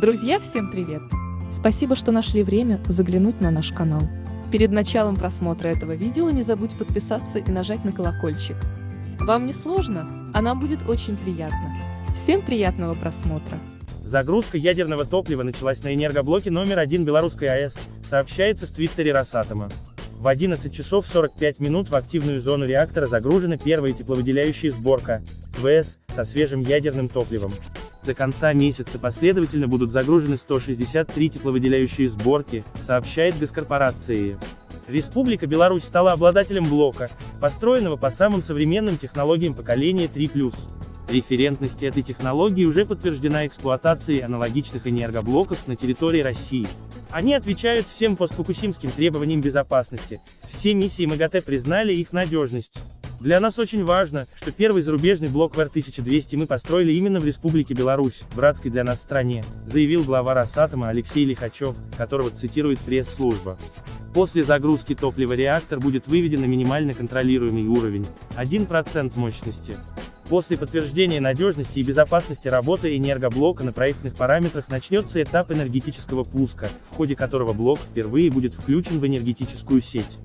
Друзья, всем привет! Спасибо, что нашли время заглянуть на наш канал. Перед началом просмотра этого видео не забудь подписаться и нажать на колокольчик. Вам не сложно, а нам будет очень приятно. Всем приятного просмотра! Загрузка ядерного топлива началась на энергоблоке номер 1 Белорусской АЭС, сообщается в твиттере Росатома. В 11 часов 45 минут в активную зону реактора загружена первая тепловыделяющая сборка, ВС, со свежим ядерным топливом. До конца месяца последовательно будут загружены 163 тепловыделяющие сборки, сообщает госкорпорация. Республика Беларусь стала обладателем блока, построенного по самым современным технологиям поколения 3+. Референтность этой технологии уже подтверждена эксплуатацией аналогичных энергоблоков на территории России. Они отвечают всем постфукусимским требованиям безопасности, все миссии МАГАТЭ признали их надежность. Для нас очень важно, что первый зарубежный блок ВР-1200 мы построили именно в Республике Беларусь, братской для нас стране, заявил глава Росатома Алексей Лихачев, которого цитирует пресс-служба. После загрузки топлива реактор будет выведен на минимально контролируемый уровень, 1% мощности. После подтверждения надежности и безопасности работы энергоблока на проектных параметрах начнется этап энергетического пуска, в ходе которого блок впервые будет включен в энергетическую сеть.